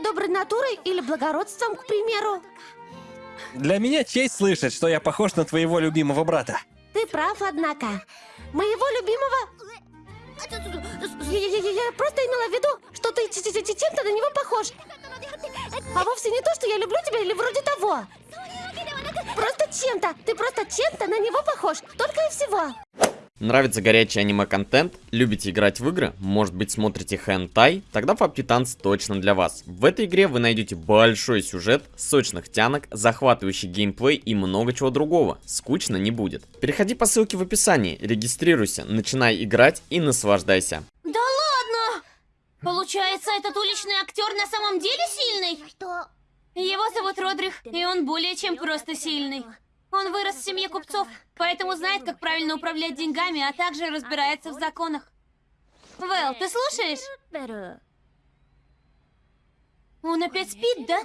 своей доброй натурой или благородством, к примеру. Для меня честь слышать, что я похож на твоего любимого брата. Ты прав, однако. Моего любимого... Я, я- я- я просто имела в виду, что ты чем-то на него похож. А вовсе не то, что я люблю тебя или вроде того. Просто чем-то. Ты просто чем-то на него похож. Только и всего. Нравится горячий аниме-контент? Любите играть в игры? Может быть смотрите хентай? Тогда PUBG Titans точно для вас. В этой игре вы найдете большой сюжет, сочных тянок, захватывающий геймплей и много чего другого. Скучно не будет. Переходи по ссылке в описании, регистрируйся, начинай играть и наслаждайся. Да ладно! Получается, этот уличный актер на самом деле сильный? Его зовут Родрих, и он более чем просто сильный. Он вырос в семье купцов, поэтому знает, как правильно управлять деньгами, а также разбирается в законах. Вэл, ты слушаешь? Он опять спит, да?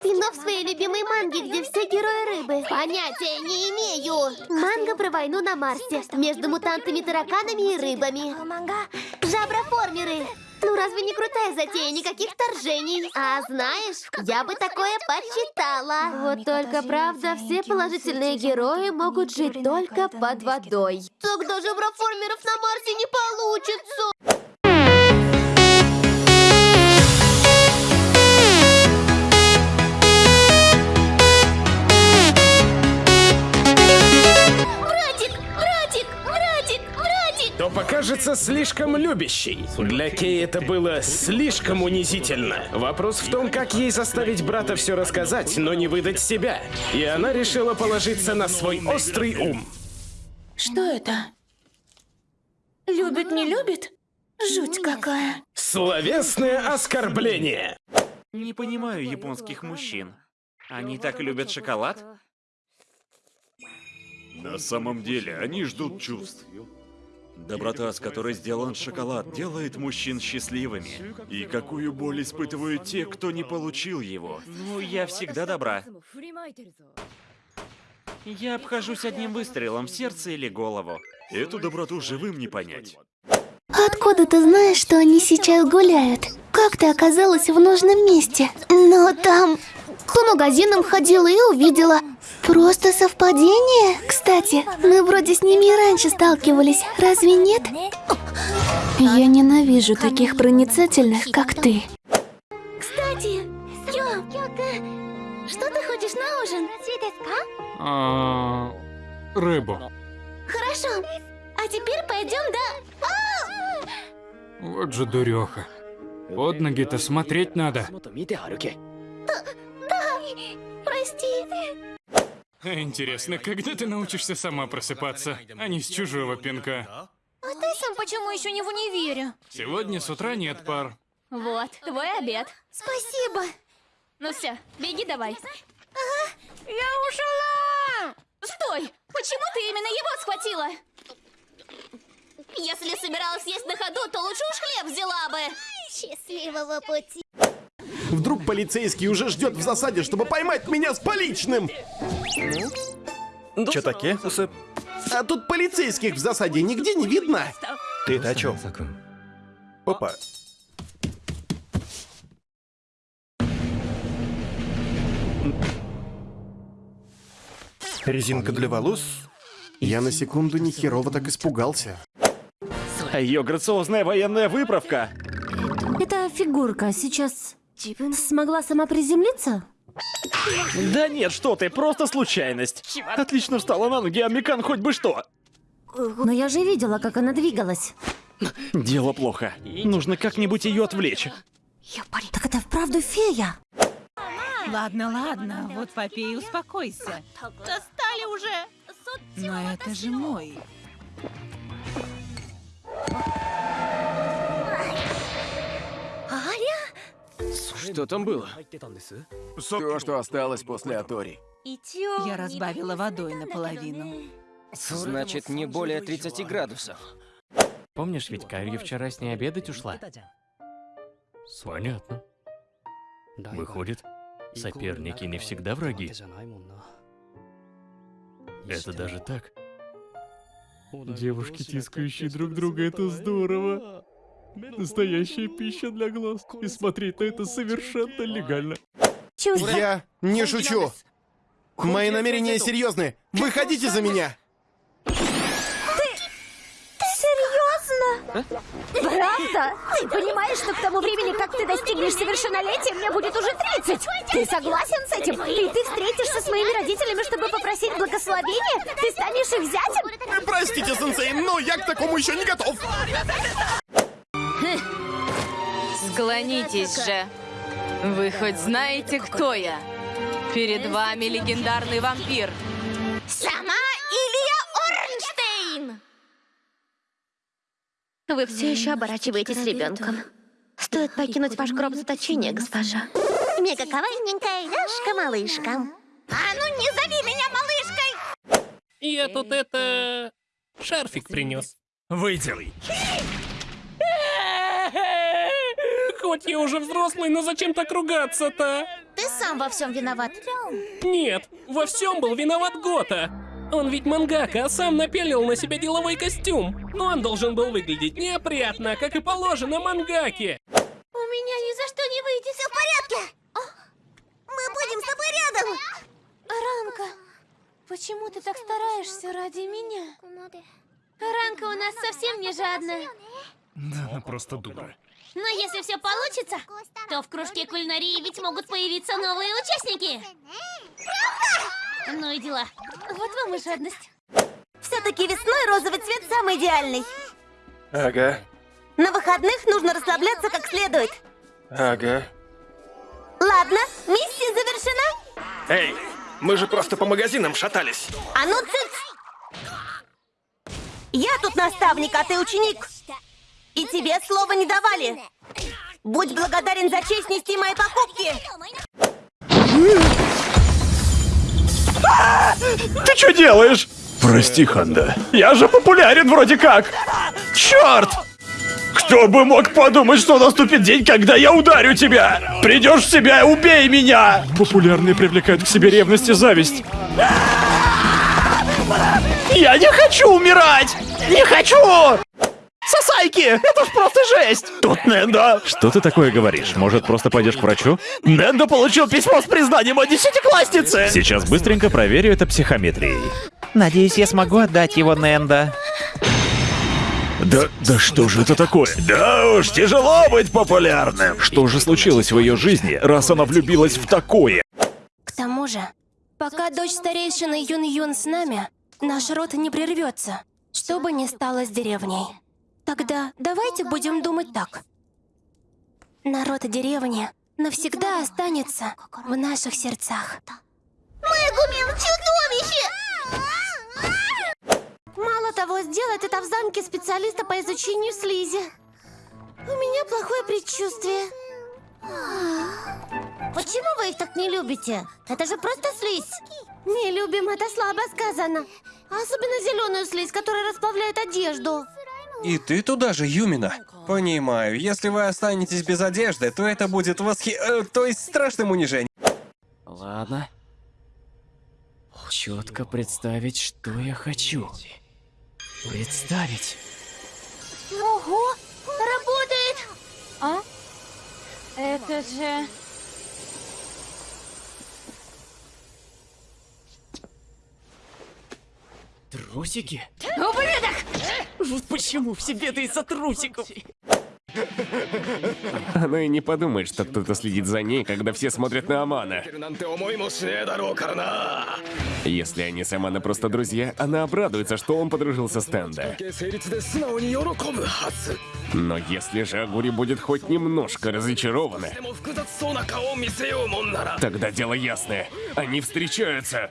Кино в своей любимой манге, где все герои рыбы. Понятия не имею. Манга про войну на Марсе. Между мутантами, тараканами и рыбами. Жаброформеры. Ну разве не крутая затея? Никаких вторжений. А знаешь, я бы такое почитала. Вот только правда, все положительные герои могут жить только под водой. Тогда жаброформеров на Марсе не получится. Покажется слишком любящей. Для Кей это было слишком унизительно. Вопрос в том, как ей заставить брата все рассказать, но не выдать себя. И она решила положиться на свой острый ум. Что это? Любит, не любит? Жуть какая. Словесное оскорбление. Не понимаю японских мужчин. Они так любят шоколад? На самом деле, они ждут чувств. Доброта, с которой сделан шоколад, делает мужчин счастливыми. И какую боль испытывают те, кто не получил его. Ну, я всегда добра. Я обхожусь одним выстрелом в сердце или голову. Эту доброту живым не понять. Откуда ты знаешь, что они сейчас гуляют? Как ты оказалась в нужном месте? Ну, там... По магазинам ходила и увидела. Просто совпадение? Кстати, мы вроде с ними и раньше сталкивались, разве нет? Я ненавижу таких проницательных, как ты. Кстати, Ё, что ты хочешь на ужин? А, рыбу. Хорошо. А теперь пойдем, да? Вот же дуреха. Под ноги-то смотреть надо. Прости. Интересно, когда ты научишься сама просыпаться, а не с чужого пинка? А ты сам почему еще не в универе? Сегодня с утра нет пар. Вот, твой обед. Спасибо. Ну все, беги давай. Я ушла! Стой! Почему ты именно его схватила? Если собиралась есть на ходу, то лучше уж хлеб взяла бы. Счастливого пути. Вдруг полицейский уже ждет в засаде, чтобы поймать меня с поличным. Чё таке? А тут полицейских в засаде нигде не видно. Ты-то о чем? Опа. Резинка для волос? Я на секунду не херово так испугался. А ее грациозная военная выправка. Эта фигурка сейчас смогла сама приземлиться? Да нет, что ты, просто случайность. Отлично встала на ноги, а Микан хоть бы что. Но я же видела, как она двигалась. Дело плохо. Нужно как-нибудь ее отвлечь. Так это вправду фея? Ладно, ладно, вот попей и успокойся. Достали уже. Но это же мой. Что там было? То, что осталось после Атори. Я разбавила водой наполовину. Значит, не более 30 градусов. Помнишь, ведь Кайри вчера с ней обедать ушла? Понятно. Выходит, соперники не всегда враги. Это даже так? Девушки, тискающие друг друга, это здорово. Настоящая пища для глаз. И смотреть на это совершенно легально. Я не шучу. Мои намерения серьезны. Выходите за меня. Серьезно? Правда? Ты понимаешь, что к тому времени, как ты достигнешь совершеннолетия, мне будет уже 30? Ты согласен с этим? И ты встретишься с моими родителями, чтобы попросить благословения? Ты станешь их зятем? Простите, сенсей, но я к такому еще не готов. Склонитесь же. Вы хоть знаете, кто я? Перед вами легендарный вампир. Сама Илья Орнштейн! Вы все еще оборачиваетесь ребенком. Стоит покинуть ваш гроб заточения, госпожа. Мега кавайненькая яшка-малышка. А ну не зови меня малышкой! Я тут это... шарфик принес. Выйди. Хоть я уже взрослый, но зачем так ругаться-то? Ты сам во всем виноват. Нет, во всем был виноват Гота. Он ведь мангака, а сам напялил на себя деловой костюм. Но он должен был выглядеть неопрятно, как и положено мангаке. У меня ни за что не выйдет. Все в порядке. Мы будем с тобой рядом. Ранка, почему ты так стараешься ради меня? Ранка у нас совсем не жадная. Да, она просто дура. Но если все получится, то в кружке кулинарии ведь могут появиться новые участники. Ну и дела. Вот вам и жадность. Все-таки весной розовый цвет самый идеальный. Ага, На выходных нужно расслабляться как следует. ага. Ладно, миссия завершена. Эй, мы же просто по магазинам шатались. А ну цыц! Я тут наставник, а ты ученик. И тебе слова не давали. Будь благодарен за честь нести мои покупки. Ты что делаешь? Прости, Ханда. Я же популярен вроде как. Черт! Кто бы мог подумать, что наступит день, когда я ударю тебя? Придешь в себя и убей меня! Популярные привлекают к себе ревность и зависть. Я не хочу умирать! Не хочу! Сосайки! Это ж просто жесть! Тут Нендо! Что ты такое говоришь? Может, просто пойдешь к врачу? Нендо получил письмо с признанием о десятикласснице! Сейчас быстренько проверю это психометрией. Надеюсь, я смогу отдать его Нэнда. Да, да что же это такое? Да уж, тяжело быть популярным. Что же случилось в ее жизни, раз она влюбилась в такое? К тому же, пока дочь старейшины Юн-Юн с нами, наш род не прервется, что бы ни стало с деревней. Тогда давайте будем думать так. Народ деревни навсегда останется в наших сердцах. Мэгумин, чудовище! Мало того, сделать это в замке специалиста по изучению слизи. У меня плохое предчувствие. Почему вы их так не любите? Это же просто слизь. Не любим, это слабо сказано. Особенно зеленую слизь, которая расплавляет одежду. И ты туда же, Юмина? Понимаю, если вы останетесь без одежды, то это будет восхи... э, то есть страшным унижением. Ладно. Четко представить, что я хочу. Представить. Ого! Работает! А? Это же... Трусики? Ублюдок! Вот почему все беды из-за трусиков. Она и не подумает, что кто-то следит за ней, когда все смотрят на Амана. Если они с Амана просто друзья, она обрадуется, что он подружился с Тенда. Но если же Агури будет хоть немножко разочарована, тогда дело ясное. Они встречаются.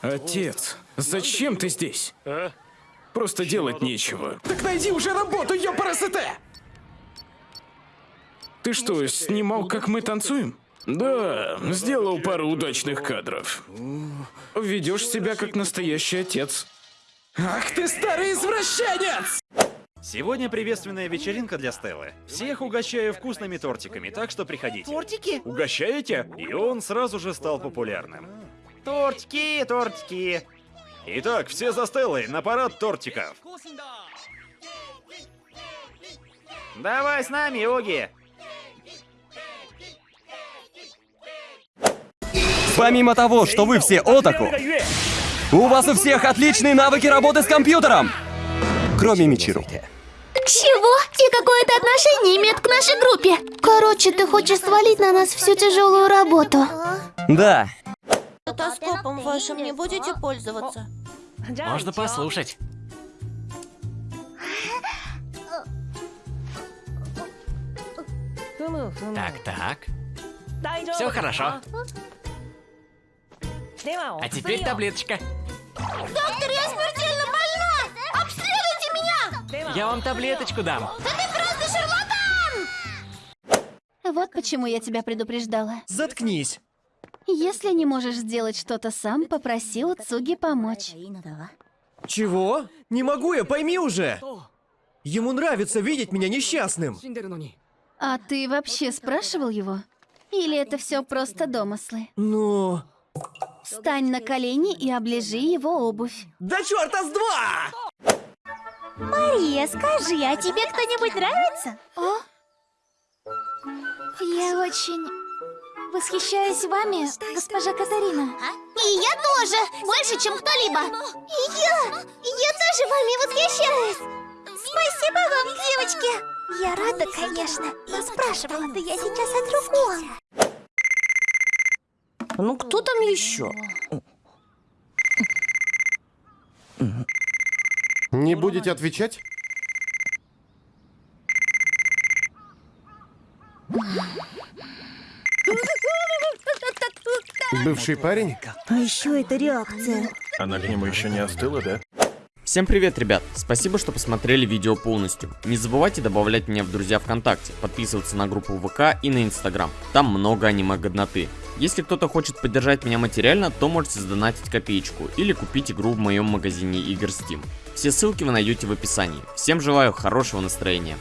Отец, зачем ты здесь? Просто делать нечего. Так найди уже работу, ёпарасете! Ты что, снимал, как мы танцуем? Да, сделал пару удачных кадров. Ведешь себя как настоящий отец. Ах ты старый извращенец! Сегодня приветственная вечеринка для Стеллы. Всех угощаю вкусными тортиками, так что приходите. Тортики? Угощаете? И он сразу же стал популярным. Тортики, тортики. Итак, все за Стеллой, на парад тортиков. Давай с нами, Уги. Помимо того, что вы все отаку, у вас у всех отличные навыки работы с компьютером. Кроме Мичиру. Чего? И какое это отношение имеет к нашей группе? Короче, ты хочешь свалить на нас всю тяжелую работу. Да. Стетоскопом вашим не будете пользоваться? Можно послушать. Так, так. Все хорошо. А теперь таблеточка. Доктор, я смертельно больна! Обследуйте меня! Я вам таблеточку дам. Да ты просто шарлатан! Вот почему я тебя предупреждала. Заткнись. Если не можешь сделать что-то сам, попроси у Цуги помочь. Чего? Не могу я, пойми уже! Ему нравится видеть меня несчастным. А ты вообще спрашивал его? Или это все просто домыслы? Ну... Встань на колени и оближи его обувь. Да черта с два! Мария, скажи, а тебе кто-нибудь нравится? О? Я очень восхищаюсь вами, госпожа Катарина. И я тоже! Больше, чем кто-либо! И я! Я тоже вами восхищаюсь! Спасибо вам, девочки! Я рада, конечно, но спрашивала-то я сейчас о другом. Ну кто там еще? Не будете отвечать? Бывший парень? А еще это реакция. Она к нему еще не остыла, да? Всем привет, ребят! Спасибо, что посмотрели видео полностью. Не забывайте добавлять меня в друзья ВКонтакте, подписываться на группу ВК и на Инстаграм. Там много аниме-годноты. Если кто-то хочет поддержать меня материально, то можете сдонатить копеечку или купить игру в моем магазине игр Steam. Все ссылки вы найдете в описании. Всем желаю хорошего настроения.